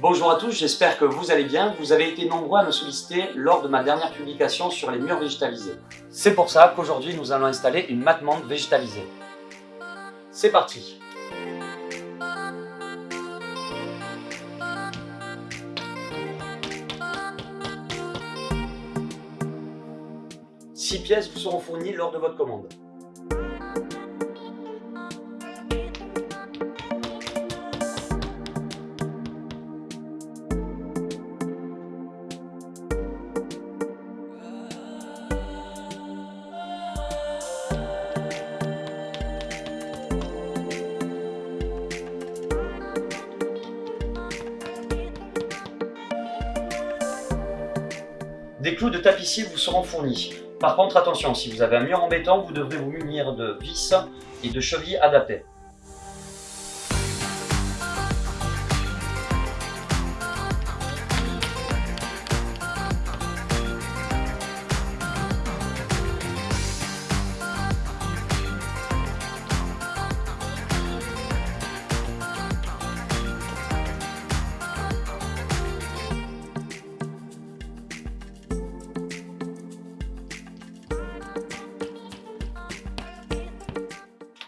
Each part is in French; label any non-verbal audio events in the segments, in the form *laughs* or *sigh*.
Bonjour à tous, j'espère que vous allez bien. Vous avez été nombreux à me solliciter lors de ma dernière publication sur les murs végétalisés. C'est pour ça qu'aujourd'hui nous allons installer une mattemante végétalisée. C'est parti Six pièces vous seront fournies lors de votre commande. Des clous de tapissier vous seront fournis. Par contre, attention, si vous avez un mur en vous devrez vous munir de vis et de chevilles adaptées.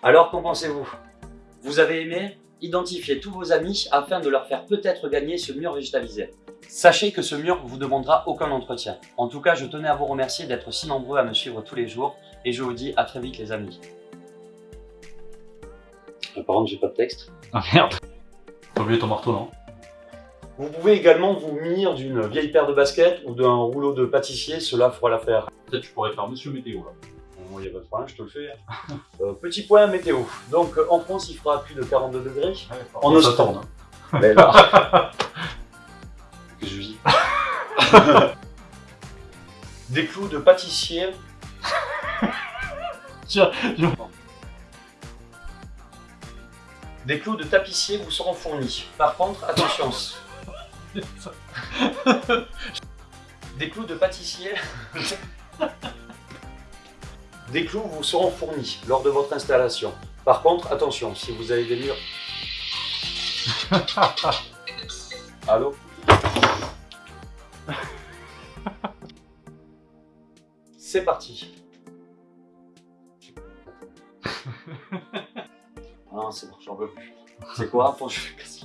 Alors, qu'en pensez-vous? Vous avez aimé Identifiez tous vos amis afin de leur faire peut-être gagner ce mur végétalisé. Sachez que ce mur vous demandera aucun entretien. En tout cas, je tenais à vous remercier d'être si nombreux à me suivre tous les jours et je vous dis à très vite les amis. Euh, par contre, j'ai pas de texte. Ah merde T'as oublié ton marteau, non? Vous pouvez également vous munir d'une vieille paire de baskets ou d'un rouleau de pâtissier, cela fera l'affaire. Peut-être tu pourrais faire Monsieur Météo, là. Bon, il n'y a pas de problème, je te le fais. *laughs* Euh, petit point météo. Donc euh, en France, il fera plus de 42 degrés. En ça Australie. tourne, hein. *laughs* Mais là. que je vis. *laughs* Des clous de pâtissier. Des clous de tapissier vous seront fournis. Par contre, attention. Des clous de pâtissier. Des clous vous seront fournis lors de votre installation. Par contre, attention, si vous avez des murs... *laughs* Allô? *laughs* C'est parti. *laughs* Ah non, c'est bon, j'en veux plus. C'est quoi? Faut que je fasse